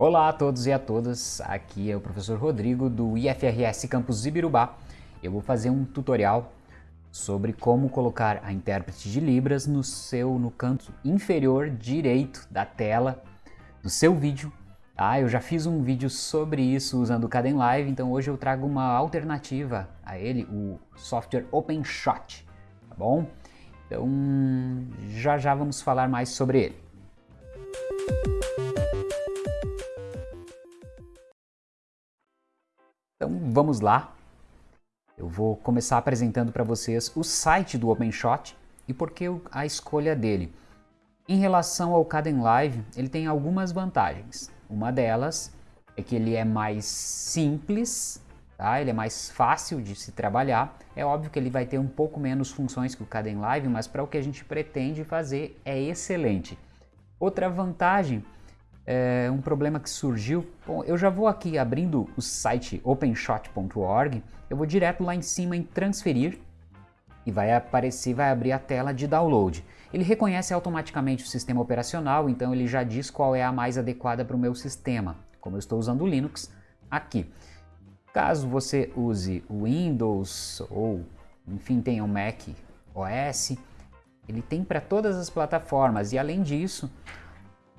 Olá a todos e a todas, aqui é o professor Rodrigo do IFRS Campus Ibirubá. Eu vou fazer um tutorial sobre como colocar a intérprete de Libras no seu no canto inferior direito da tela do seu vídeo. Ah, eu já fiz um vídeo sobre isso usando o Caden Live, então hoje eu trago uma alternativa a ele, o software OpenShot, tá bom? Então já já vamos falar mais sobre ele. Então vamos lá. Eu vou começar apresentando para vocês o site do OpenShot e por que a escolha dele. Em relação ao Caden Live, ele tem algumas vantagens. Uma delas é que ele é mais simples, tá? ele é mais fácil de se trabalhar. É óbvio que ele vai ter um pouco menos funções que o Caden Live, mas para o que a gente pretende fazer é excelente. Outra vantagem é, um problema que surgiu. Bom, eu já vou aqui abrindo o site openshot.org, eu vou direto lá em cima em transferir e vai aparecer, vai abrir a tela de download. Ele reconhece automaticamente o sistema operacional, então ele já diz qual é a mais adequada para o meu sistema. Como eu estou usando o Linux, aqui. Caso você use o Windows ou, enfim, tenha um Mac OS, ele tem para todas as plataformas e além disso,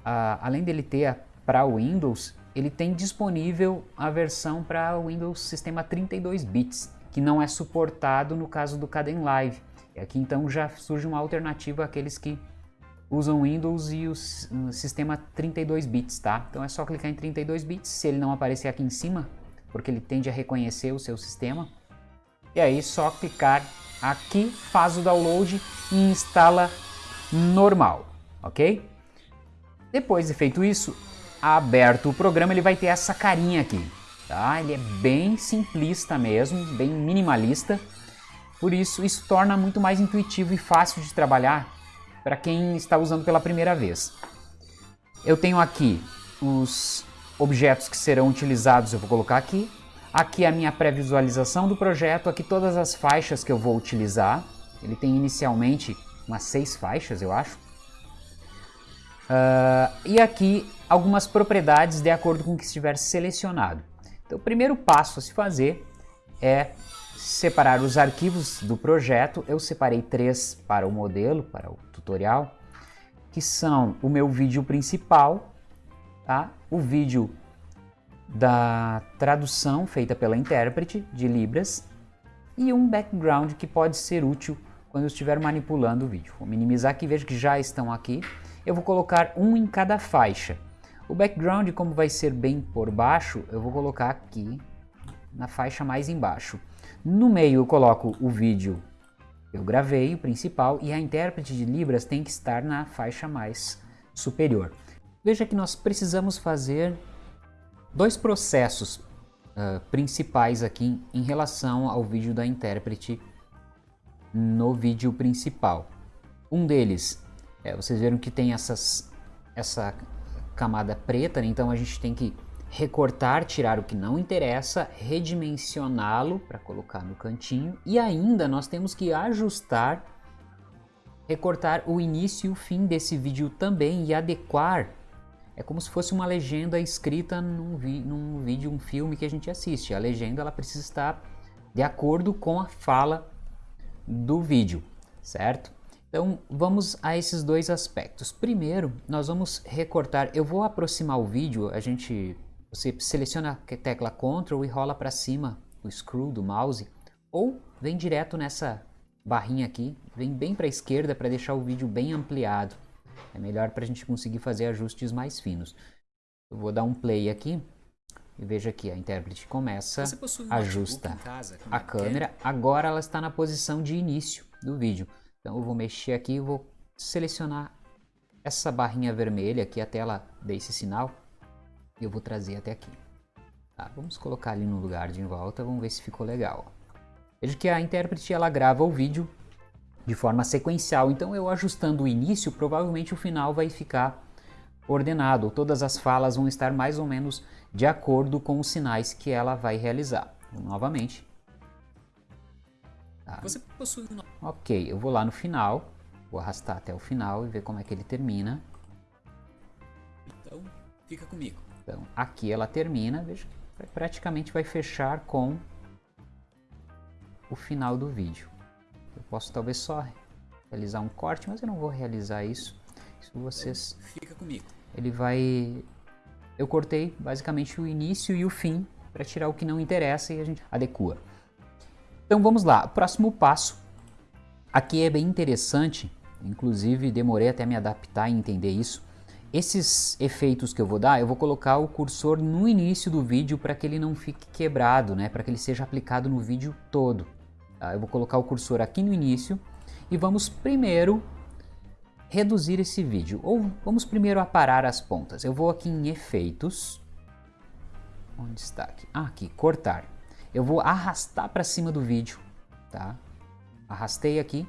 além dele ter para Windows, ele tem disponível a versão para Windows Sistema 32 bits, que não é suportado no caso do Caden Live. E aqui então já surge uma alternativa àqueles que usam Windows e o sistema 32 bits, tá? Então é só clicar em 32 bits, se ele não aparecer aqui em cima, porque ele tende a reconhecer o seu sistema. E aí só clicar aqui, faz o download e instala normal, ok? Depois de feito isso, aberto o programa, ele vai ter essa carinha aqui. Tá? Ele é bem simplista mesmo, bem minimalista. Por isso, isso torna muito mais intuitivo e fácil de trabalhar para quem está usando pela primeira vez. Eu tenho aqui os objetos que serão utilizados, eu vou colocar aqui. Aqui a minha pré-visualização do projeto, aqui todas as faixas que eu vou utilizar. Ele tem inicialmente umas seis faixas, eu acho. Uh, e aqui algumas propriedades de acordo com o que estiver selecionado. Então o primeiro passo a se fazer é separar os arquivos do projeto. Eu separei três para o modelo, para o tutorial, que são o meu vídeo principal, tá? o vídeo da tradução feita pela intérprete de Libras e um background que pode ser útil quando eu estiver manipulando o vídeo. Vou minimizar aqui, vejo que já estão aqui eu vou colocar um em cada faixa. O background, como vai ser bem por baixo, eu vou colocar aqui na faixa mais embaixo. No meio eu coloco o vídeo eu gravei, o principal, e a intérprete de Libras tem que estar na faixa mais superior. Veja que nós precisamos fazer dois processos uh, principais aqui em relação ao vídeo da intérprete no vídeo principal. Um deles é, vocês viram que tem essas, essa camada preta, né? então a gente tem que recortar, tirar o que não interessa, redimensioná-lo para colocar no cantinho e ainda nós temos que ajustar, recortar o início e o fim desse vídeo também e adequar. É como se fosse uma legenda escrita num, num vídeo, um filme que a gente assiste. A legenda ela precisa estar de acordo com a fala do vídeo, certo? Então vamos a esses dois aspectos. Primeiro, nós vamos recortar, eu vou aproximar o vídeo, a gente, você seleciona a tecla Ctrl e rola para cima o screw do mouse, ou vem direto nessa barrinha aqui, vem bem para a esquerda para deixar o vídeo bem ampliado. É melhor para a gente conseguir fazer ajustes mais finos. Eu vou dar um play aqui e veja que a intérprete começa, ajusta casa, a câmera, agora ela está na posição de início do vídeo. Então eu vou mexer aqui e vou selecionar essa barrinha vermelha aqui até ela dar esse sinal e eu vou trazer até aqui. Tá, vamos colocar ali no lugar de volta, vamos ver se ficou legal. Veja que a intérprete ela grava o vídeo de forma sequencial, então eu ajustando o início, provavelmente o final vai ficar ordenado, todas as falas vão estar mais ou menos de acordo com os sinais que ela vai realizar. Novamente, Tá? Você possui um... Ok, eu vou lá no final, vou arrastar até o final e ver como é que ele termina. Então, Fica comigo. Então, aqui ela termina, veja que praticamente vai fechar com o final do vídeo. Eu posso talvez só realizar um corte, mas eu não vou realizar isso. Isso vocês... Fica comigo. Ele vai... Eu cortei basicamente o início e o fim para tirar o que não interessa e a gente adequa. Então vamos lá, próximo passo. Aqui é bem interessante, inclusive demorei até me adaptar e entender isso. Esses efeitos que eu vou dar, eu vou colocar o cursor no início do vídeo para que ele não fique quebrado, né? para que ele seja aplicado no vídeo todo. Tá? Eu vou colocar o cursor aqui no início e vamos primeiro reduzir esse vídeo, ou vamos primeiro aparar as pontas. Eu vou aqui em efeitos, onde está aqui? Ah, aqui, cortar. Eu vou arrastar para cima do vídeo, tá? Arrastei aqui,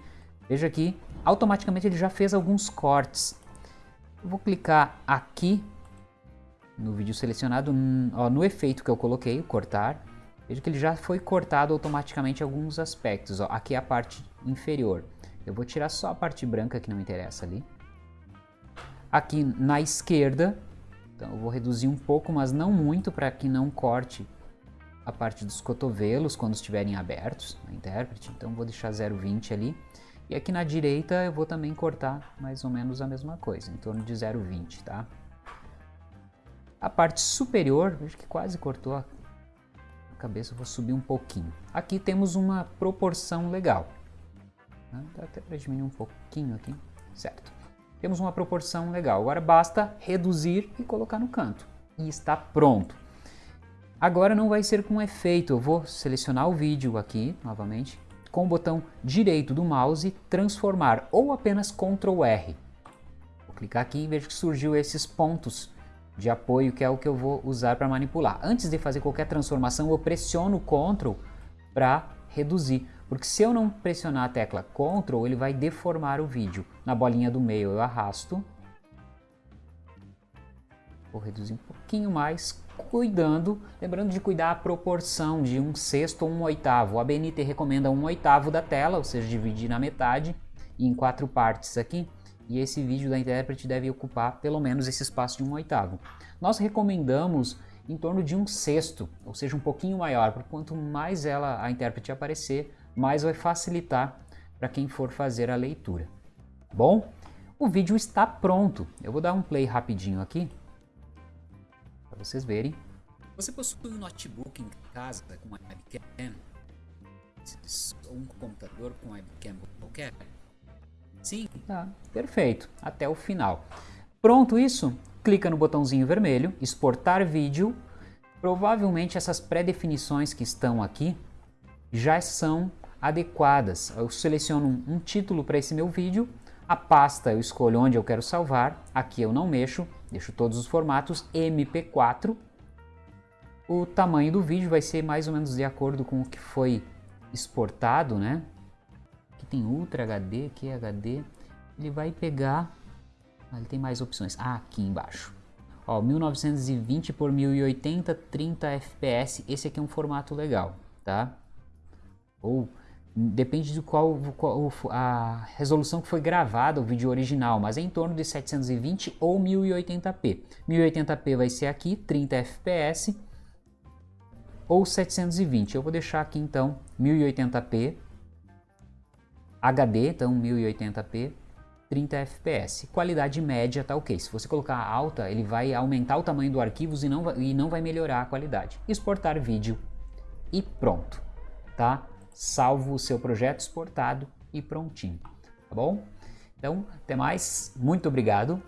veja aqui, automaticamente ele já fez alguns cortes. Eu vou clicar aqui no vídeo selecionado, ó, no efeito que eu coloquei, cortar. Veja que ele já foi cortado automaticamente alguns aspectos. Ó. Aqui é a parte inferior. Eu vou tirar só a parte branca que não interessa ali. Aqui na esquerda, então eu vou reduzir um pouco, mas não muito, para que não corte a parte dos cotovelos quando estiverem abertos na intérprete. Então vou deixar 0,20 ali. E aqui na direita eu vou também cortar mais ou menos a mesma coisa, em torno de 0,20, tá? A parte superior, veja que quase cortou a cabeça, eu vou subir um pouquinho. Aqui temos uma proporção legal. Né? Dá até para diminuir um pouquinho aqui, certo. Temos uma proporção legal, agora basta reduzir e colocar no canto. E está pronto. Agora não vai ser com efeito, eu vou selecionar o vídeo aqui, novamente, com o botão direito do mouse, transformar ou apenas Ctrl R. Vou clicar aqui e vejo que surgiu esses pontos de apoio que é o que eu vou usar para manipular. Antes de fazer qualquer transformação eu pressiono Ctrl para reduzir, porque se eu não pressionar a tecla Ctrl ele vai deformar o vídeo. Na bolinha do meio eu arrasto, vou reduzir um pouquinho mais, cuidando, lembrando de cuidar a proporção de um sexto ou um oitavo. A BNT recomenda um oitavo da tela, ou seja, dividir na metade em quatro partes aqui. E esse vídeo da intérprete deve ocupar pelo menos esse espaço de um oitavo. Nós recomendamos em torno de um sexto, ou seja, um pouquinho maior, porque quanto mais ela, a intérprete aparecer, mais vai facilitar para quem for fazer a leitura. Bom, o vídeo está pronto. Eu vou dar um play rapidinho aqui vocês verem. Você possui um notebook em casa com webcam? Ou um computador com webcam qualquer? Sim? Tá, perfeito. Até o final. Pronto isso? Clica no botãozinho vermelho, exportar vídeo. Provavelmente essas pré-definições que estão aqui já são adequadas. Eu seleciono um título para esse meu vídeo, a pasta eu escolho onde eu quero salvar, aqui eu não mexo, Deixo todos os formatos MP4. O tamanho do vídeo vai ser mais ou menos de acordo com o que foi exportado, né? Aqui tem Ultra HD, aqui é HD. Ele vai pegar... Ah, ele tem mais opções. Ah, aqui embaixo. Ó, 1920 por 1080, 30 FPS. Esse aqui é um formato legal, tá? Ou Depende de qual, qual, a resolução que foi gravada o vídeo original, mas é em torno de 720 ou 1080p. 1080p vai ser aqui, 30 fps, ou 720. Eu vou deixar aqui então 1080p, HD, então 1080p, 30 fps. Qualidade média tá ok. Se você colocar alta, ele vai aumentar o tamanho do arquivo e não, vai, e não vai melhorar a qualidade. Exportar vídeo e pronto, tá? Salvo o seu projeto exportado e prontinho, tá bom? Então, até mais, muito obrigado.